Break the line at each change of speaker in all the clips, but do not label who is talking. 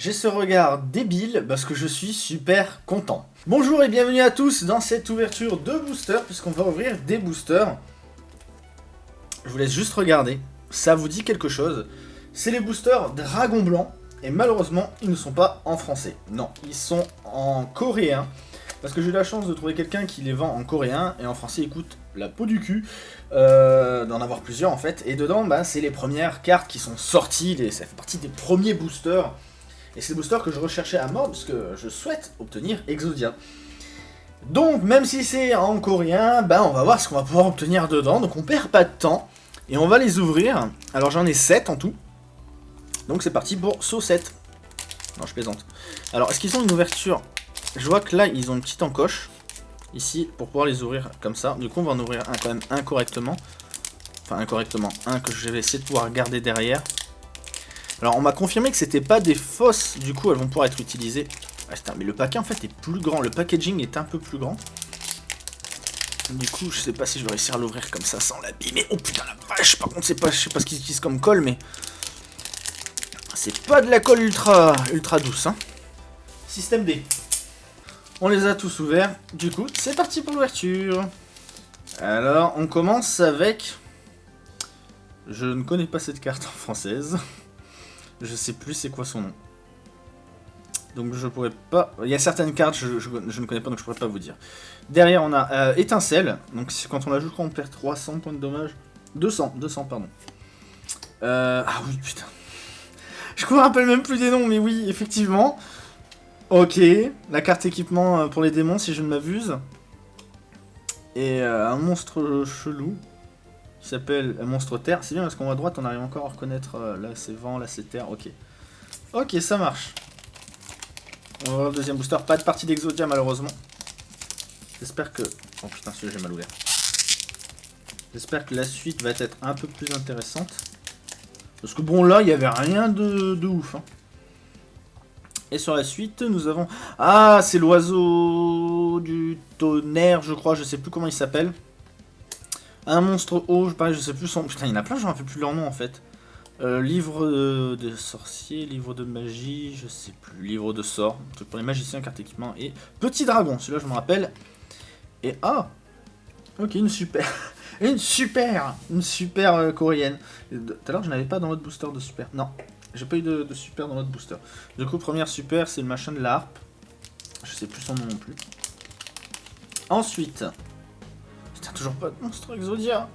J'ai ce regard débile parce que je suis super content. Bonjour et bienvenue à tous dans cette ouverture de boosters, puisqu'on va ouvrir des boosters. Je vous laisse juste regarder, ça vous dit quelque chose. C'est les boosters Dragon Blanc, et malheureusement, ils ne sont pas en français. Non, ils sont en coréen, parce que j'ai eu la chance de trouver quelqu'un qui les vend en coréen, et en français, il coûte la peau du cul, euh, d'en avoir plusieurs en fait. Et dedans, bah, c'est les premières cartes qui sont sorties, ça fait partie des premiers boosters et c'est le booster que je recherchais à mort, parce que je souhaite obtenir Exodia. Donc, même si c'est en coréen, ben on va voir ce qu'on va pouvoir obtenir dedans. Donc on perd pas de temps. Et on va les ouvrir. Alors j'en ai 7 en tout. Donc c'est parti pour saut 7. Non, je plaisante. Alors, est-ce qu'ils ont une ouverture? Je vois que là, ils ont une petite encoche. Ici, pour pouvoir les ouvrir comme ça. Du coup, on va en ouvrir un quand même incorrectement. Enfin, incorrectement. Un que je vais essayer de pouvoir garder derrière. Alors on m'a confirmé que c'était pas des fausses, du coup elles vont pouvoir être utilisées. Ah, mais le paquet en fait est plus grand, le packaging est un peu plus grand. Du coup, je sais pas si je vais réussir à l'ouvrir comme ça sans l'abîmer. Oh putain la vache Par contre, pas, je sais pas ce qu'ils utilisent comme colle, mais... C'est pas de la colle ultra, ultra douce, hein. Système D. On les a tous ouverts. Du coup, c'est parti pour l'ouverture. Alors, on commence avec... Je ne connais pas cette carte en française. Je sais plus c'est quoi son nom. Donc je pourrais pas... Il y a certaines cartes, je, ne connais pas, donc je pourrais pas vous dire. Derrière, on a euh, Étincelle. Donc quand on la joue, on perd 300 points de dommage. 200, 200, pardon. Euh, ah oui, putain. Je me rappelle même plus des noms, mais oui, effectivement. Ok, la carte équipement euh, pour les démons, si je ne m'abuse. Et un monstre chelou qui s'appelle Monstre Terre. C'est bien parce qu'en haut à droite, on arrive encore à reconnaître. Euh, là, c'est vent, là, c'est terre. Ok. Ok, ça marche. On va voir le deuxième booster. Pas de partie d'Exodia, malheureusement. J'espère que... Oh putain, celui-là, j'ai mal ouvert. J'espère que la suite va être un peu plus intéressante. Parce que bon, là, il n'y avait rien de, de ouf. Hein. Et sur la suite, nous avons... Ah, c'est l'oiseau du tonnerre, je crois. Je sais plus comment il s'appelle. Un monstre haut, je sais plus son... Putain, il y en a plein, je me rappelle plus leur nom en fait. Euh, livre de, sorcier, livre de magie, je sais plus, livre de sort, truc pour les magiciens, carte équipement, et petit dragon, celui-là je me rappelle. Et ah Ok, une super, une super, une super euh, coréenne. Tout à l'heure je n'avais pas dans l'autre booster de super, non, j'ai pas eu de, super dans l'autre booster. Du coup, première super, c'est le machin de la harpe. Je sais plus son nom non plus. Ensuite, toujours pas de monstre Exodia.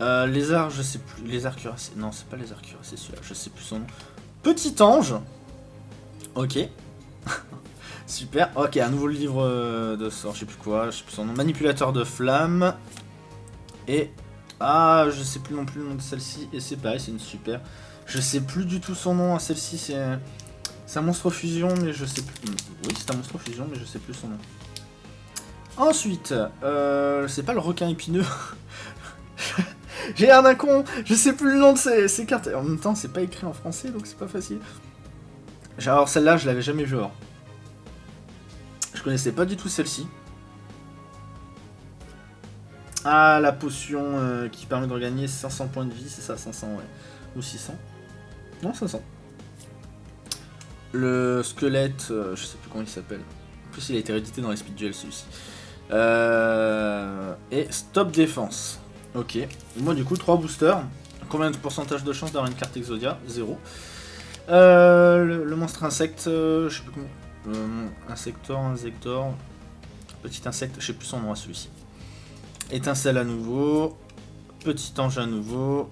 Euh, lézard, je sais plus. Lézard cuirassé. Non, c'est pas lézard cuirassé celui-là. Je sais plus son nom. Petit ange. Ok. Super. Ok, un nouveau livre euh, de sort. Je sais plus quoi. Je sais plus son nom. Manipulateur de flammes. Et. Ah, je sais plus non plus le nom de celle-ci. Et c'est pareil, c'est une super. Je sais plus du tout son nom. Celle-ci, c'est. C'est un monstre fusion, mais je sais plus. Oui, c'est un monstre fusion, mais je sais plus son nom. Ensuite, euh, c'est pas le requin épineux. J'ai l'air d'un con, je sais plus le nom de ces, cartes. En même temps, c'est pas écrit en français, donc c'est pas facile. Alors celle-là, je l'avais jamais vue or. Je connaissais pas du tout celle-ci. Ah, la potion euh, qui permet de regagner 500 points de vie, c'est ça, 500, ouais. Ou 600. Non, 500. Le squelette, euh, je sais plus comment il s'appelle. Plus, il a été réédité dans les speed duels, celui-ci. Euh, et stop défense. Ok. Moi du coup 3 boosters. Combien de pourcentage de chance d'avoir une carte Exodia? 0. Euh, le, monstre insecte, euh, je sais plus comment. insector, insector. Petit insecte, je sais plus son nom à celui-ci. Étincelle à nouveau. Petit ange à nouveau.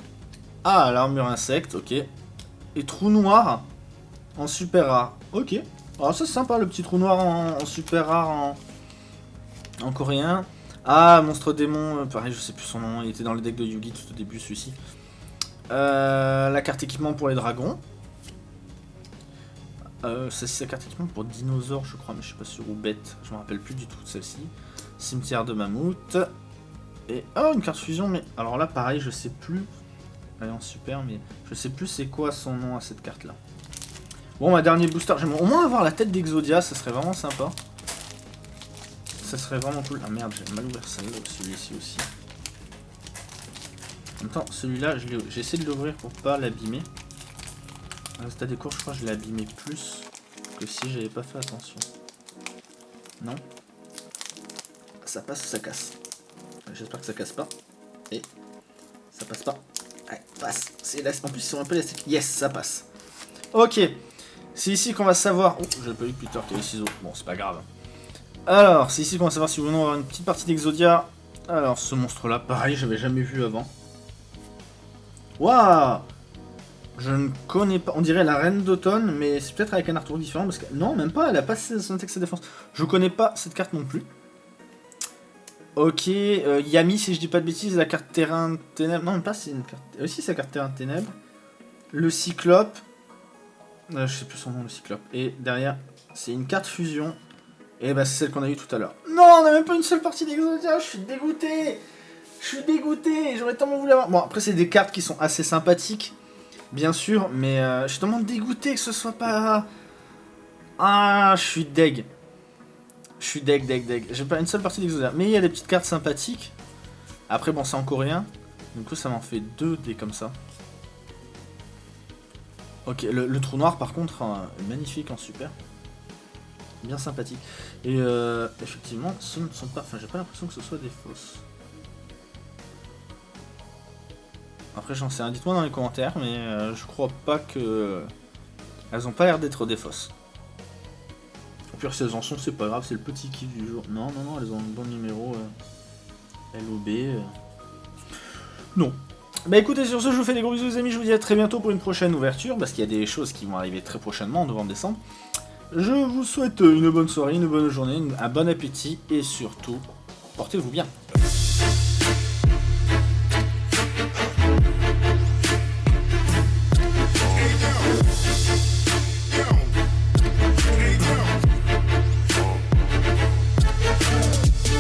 Ah, l'armure insecte, ok. Et trou noir en super rare. Ok. Ah, ça c'est sympa le petit trou noir en super rare en, en coréen. Ah, Monstre Démon, euh, pareil, je sais plus son nom, il était dans le deck de Yugi tout au début, celui-ci. Euh, la carte équipement pour les dragons. Euh, c'est la carte équipement pour dinosaures, je crois, mais je sais pas sûr, ou bête, je me rappelle plus du tout de celle-ci. Cimetière de mammouth. Et, oh, une carte fusion, mais alors là, pareil, je sais plus. Elle en super, mais je sais plus c'est quoi son nom à cette carte-là. Bon, ma dernier booster, j'aimerais au moins avoir la tête d'Exodia, ça serait vraiment sympa ça serait vraiment cool. Ah merde, j'ai mal ouvert celle-là, celui-ci aussi. En même temps, celui-là, j'ai essayé de l'ouvrir pour pas l'abîmer. Résultat des cours, je crois que je l'ai abîmé plus. que si j'avais pas fait attention. Non Ça passe ou ça casse? J'espère que ça casse pas. Et ça passe pas. Ouais, passe. En plus, ils sont un peu élastiques. Yes, ça passe. Ok. C'est ici qu'on va savoir... Oh, j'avais pas vu Peter qui avait les ciseaux. Bon, c'est pas grave. Alors, c'est ici qu'on va savoir si nous voulons avoir une petite partie d'Exodia. Alors, ce monstre-là, pareil, j'avais jamais vu avant. Waouh Je ne connais pas... On dirait la Reine d'Automne, mais c'est peut-être avec un artwork différent, parce que... Non, même pas, elle a pas son texte de défense. Je connais pas cette carte non plus. Ok, euh, Yami, si je dis pas de bêtises, la carte terrain ténèbres. Non, même pas, c'est une carte. Aussi, c'est la carte terrain ténèbres. Le cyclope. Euh, je sais plus son nom, le cyclope. Et derrière, c'est une carte fusion. Et bah, c'est celle qu'on a eu tout à l'heure. Non, on n'a même pas une seule partie d'Exodia, je suis dégoûté. Je suis dégoûté, j'aurais tellement voulu avoir. Bon, après, c'est des cartes qui sont assez sympathiques, bien sûr, mais euh, je suis tellement dégoûté que ce soit pas. Ah, je suis deg. Je suis deg, deg, deg. J'ai pas une seule partie d'Exodia. Mais il y a des petites cartes sympathiques. Après, bon, c'est en coréen. Du coup, ça m'en fait deux des comme ça. Ok, le, trou noir, par contre, hein, magnifique en super. Bien sympathique. Et euh, effectivement, ce ne pas... Enfin, j'ai pas l'impression que ce soit des fausses. Après, j'en sais rien. Dites-moi dans les commentaires, mais euh, je crois pas que... Elles ont pas l'air d'être des fausses. Au pire, si elles en sont, c'est pas grave, c'est le petit kiff du jour. Non, non, non, elles ont un bon numéro. Euh, LOB. Euh. Non. Bah écoutez, sur ce, je vous fais des gros bisous les amis, je vous dis à très bientôt pour une prochaine ouverture, parce qu'il y a des choses qui vont arriver très prochainement, en novembre-décembre. Je vous souhaite une bonne soirée, une bonne journée, un bon appétit, et surtout, portez-vous bien.